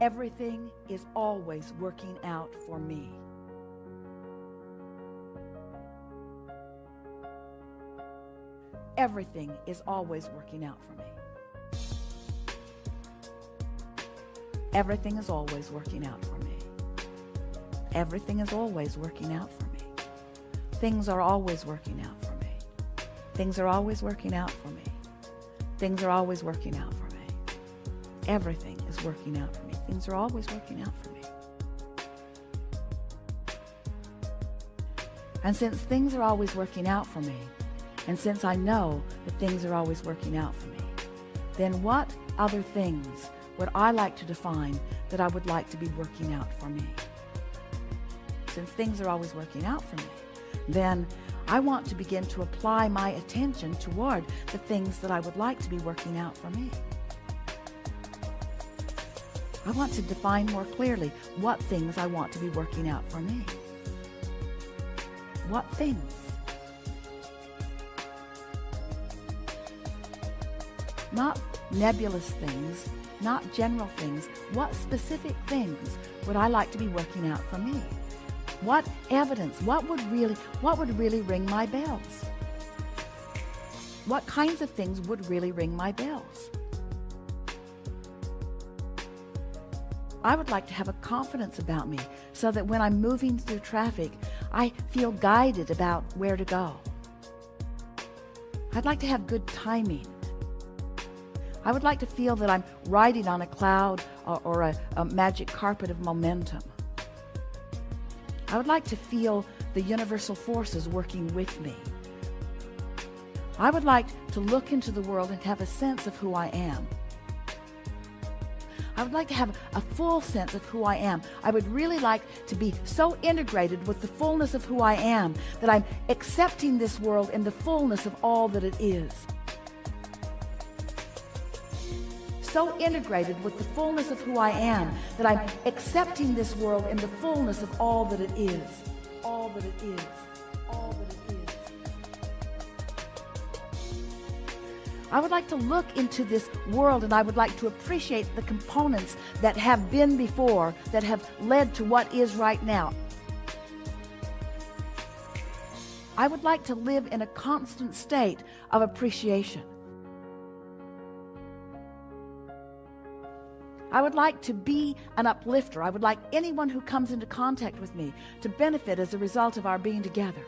Everything is always working out for me. Everything is always working out for me. Everything is always working out for me. Everything is always working out for me. Things are always working out for me. Things are always working out for me. Things are always working out for me. Everything is working out for me. Things are always working out for me. And since things are always working out for me, and since I know that things are always working out for me, then what other things would I like to define that I would like to be working out for me? Since things are always working out for me, then I want to begin to apply my attention toward the things that I would like to be working out for me. I want to define more clearly what things I want to be working out for me. What things? Not nebulous things, not general things. What specific things would I like to be working out for me? What evidence, what would really, what would really ring my bells? What kinds of things would really ring my bells? I would like to have a confidence about me so that when I'm moving through traffic, I feel guided about where to go. I'd like to have good timing. I would like to feel that I'm riding on a cloud or, or a, a magic carpet of momentum. I would like to feel the universal forces working with me. I would like to look into the world and have a sense of who I am. I would like to have a full sense of who I am. I would really like to be so integrated with the fullness of who I am that I'm accepting this world in the fullness of all that it is. So integrated with the fullness of who I am that I'm accepting this world in the fullness of all that it is. All that it is. All that it is. I would like to look into this world and I would like to appreciate the components that have been before that have led to what is right now. I would like to live in a constant state of appreciation. I would like to be an uplifter. I would like anyone who comes into contact with me to benefit as a result of our being together.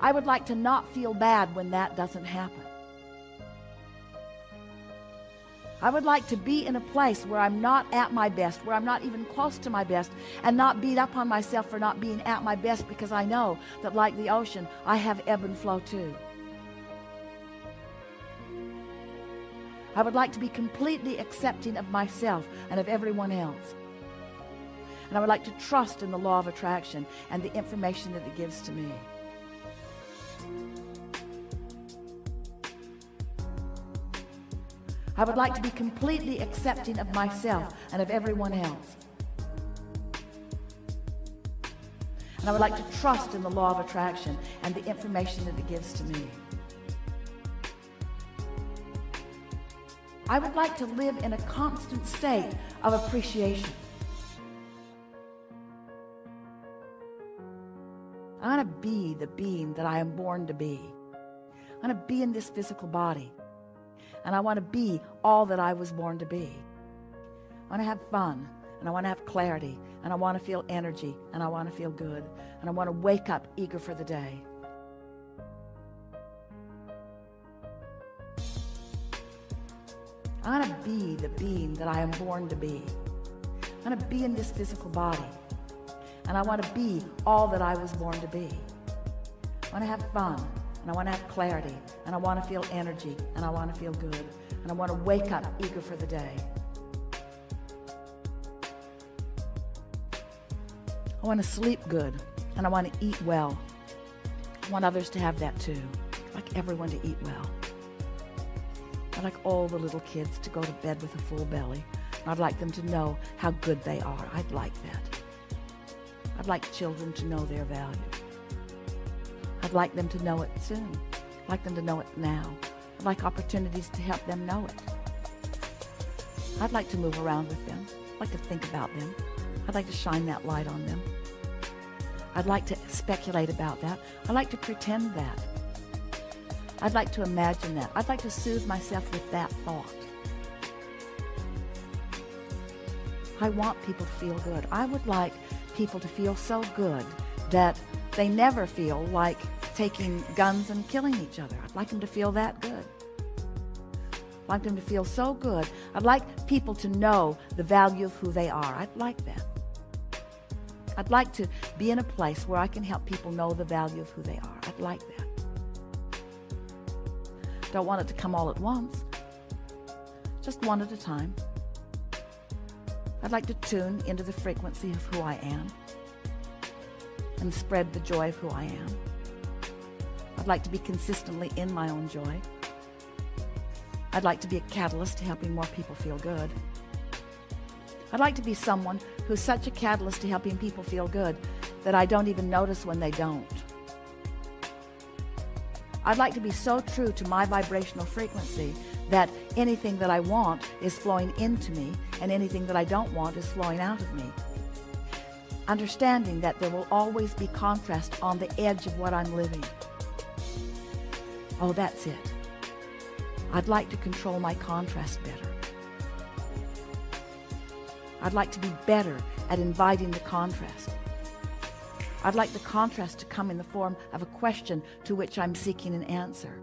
I would like to not feel bad when that doesn't happen. I would like to be in a place where I'm not at my best, where I'm not even close to my best, and not beat up on myself for not being at my best because I know that like the ocean, I have ebb and flow too. I would like to be completely accepting of myself and of everyone else. And I would like to trust in the law of attraction and the information that it gives to me. I would like to be completely accepting of myself and of everyone else. And I would like to trust in the law of attraction and the information that it gives to me. I would like to live in a constant state of appreciation. I want to be the being that I am born to be. I want to be in this physical body and I want to be all that I was born to be. I want to have fun and I want to have clarity and I want to feel energy and I want to feel good and I want to wake up eager for the day. I want to be the being that I am born to be. I want to be in this physical body and I want to be all that I was born to be. I want to have fun and I want to have clarity and I want to feel energy and I want to feel good and I want to wake up eager for the day. I want to sleep good and I want to eat well. I want others to have that too. I like everyone to eat well. Like all the little kids to go to bed with a full belly I'd like them to know how good they are. I'd like that. I'd like children to know their value. I'd like them to know it soon. I'd like them to know it now. I'd like opportunities to help them know it. I'd like to move around with them. I'd like to think about them. I'd like to shine that light on them. I'd like to speculate about that. I'd like to pretend that. I'd like to imagine that. I'd like to soothe myself with that thought. I want people to feel good. I would like people to feel so good that they never feel like taking guns and killing each other. I'd like them to feel that good. I'd like them to feel so good. I'd like people to know the value of who they are. I'd like that. I'd like to be in a place where I can help people know the value of who they are. I'd like that. I don't want it to come all at once. Just one at a time. I'd like to tune into the frequency of who I am and spread the joy of who I am. I'd like to be consistently in my own joy. I'd like to be a catalyst to helping more people feel good. I'd like to be someone who's such a catalyst to helping people feel good that I don't even notice when they don't. I'd like to be so true to my vibrational frequency that anything that I want is flowing into me and anything that I don't want is flowing out of me. Understanding that there will always be contrast on the edge of what I'm living. Oh, that's it. I'd like to control my contrast better. I'd like to be better at inviting the contrast. I'd like the contrast to come in the form of a question to which I'm seeking an answer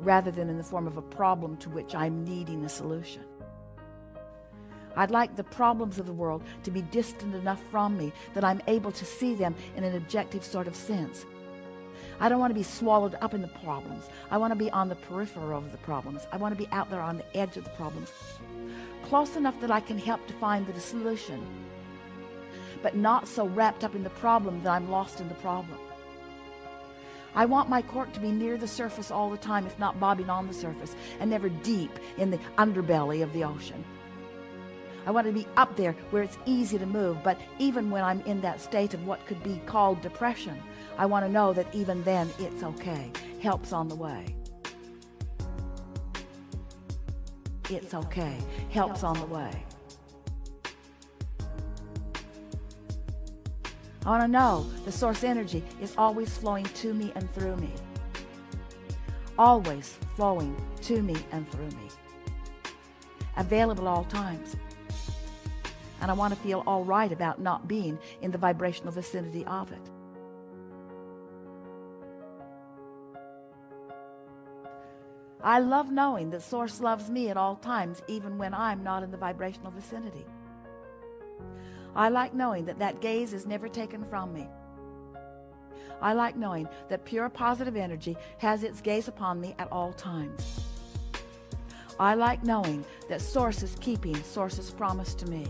rather than in the form of a problem to which I'm needing a solution. I'd like the problems of the world to be distant enough from me that I'm able to see them in an objective sort of sense. I don't want to be swallowed up in the problems. I want to be on the periphery of the problems. I want to be out there on the edge of the problems. Close enough that I can help to find the solution, but not so wrapped up in the problem that I'm lost in the problem. I want my cork to be near the surface all the time, if not bobbing on the surface, and never deep in the underbelly of the ocean. I want to be up there where it's easy to move, but even when I'm in that state of what could be called depression, I want to know that even then it's okay. Help's on the way. It's okay. Help's on the way. I want to know the source energy is always flowing to me and through me. Always flowing to me and through me. Available all times. And I want to feel all right about not being in the vibrational vicinity of it. I love knowing that Source loves me at all times, even when I'm not in the vibrational vicinity. I like knowing that that gaze is never taken from me. I like knowing that pure positive energy has its gaze upon me at all times. I like knowing that Source is keeping Source's promise to me.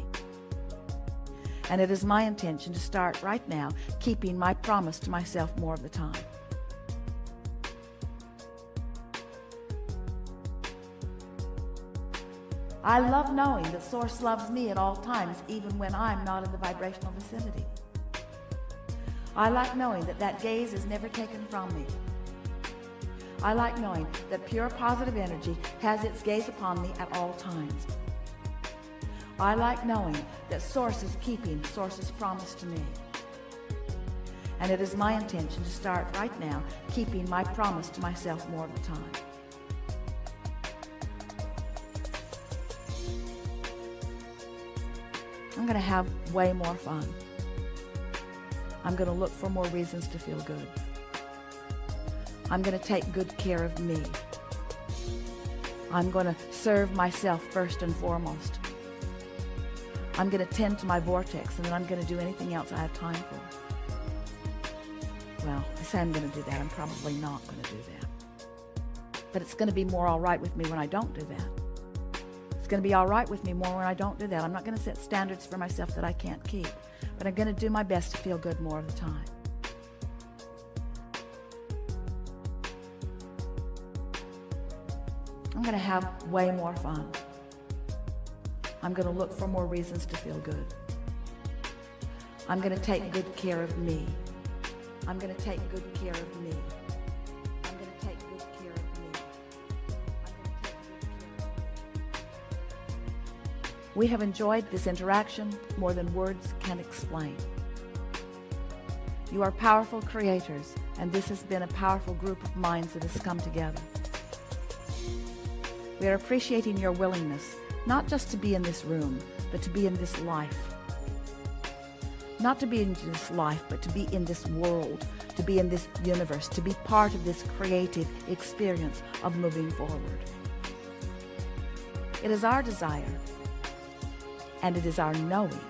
And it is my intention to start right now keeping my promise to myself more of the time. I love knowing that Source loves me at all times, even when I'm not in the vibrational vicinity. I like knowing that that gaze is never taken from me. I like knowing that pure positive energy has its gaze upon me at all times. I like knowing that Source is keeping Source's promise to me. And it is my intention to start right now keeping my promise to myself more of the time. Going to have way more fun. I'm going to look for more reasons to feel good. I'm going to take good care of me. I'm going to serve myself first and foremost. I'm going to tend to my vortex and then I'm going to do anything else I have time for. Well, I say I'm going to do that. I'm probably not going to do that. But it's going to be more all right with me when I don't do that. It's going to be all right with me more when I don't do that. I'm not going to set standards for myself that I can't keep, but I'm going to do my best to feel good more of the time. I'm going to have way more fun. I'm going to look for more reasons to feel good. I'm going to take good care of me. I'm going to take good care of me. We have enjoyed this interaction more than words can explain. You are powerful creators, and this has been a powerful group of minds that has come together. We are appreciating your willingness, not just to be in this room, but to be in this life. Not to be in this life, but to be in this world, to be in this universe, to be part of this creative experience of moving forward. It is our desire, and it is our knowing,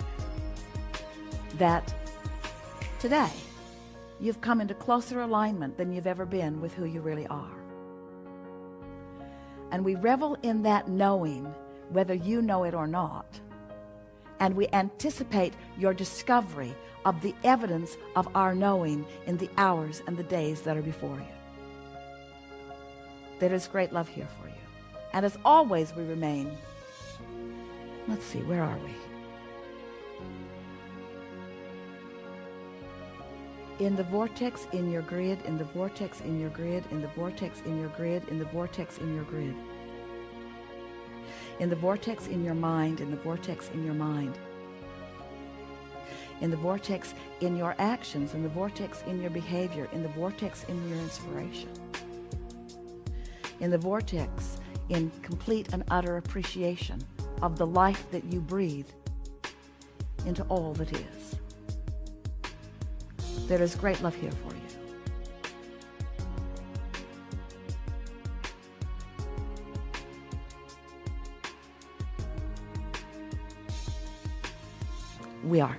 that today you've come into closer alignment than you've ever been with who you really are. And we revel in that knowing, whether you know it or not. And we anticipate your discovery of the evidence of our knowing in the hours and the days that are before you. There is great love here for you. And as always, we remain. Let's see, where are we? in the vortex in your grid, in the vortex in your grid, in the vortex in your grid, in the vortex in your grid. In the vortex in your mind, in the vortex in your mind. In the vortex in your actions, in the vortex in your behavior, in the vortex in your inspiration. In the vortex in complete and utter appreciation of the life that you breathe into all that is. There is great love here for you. We are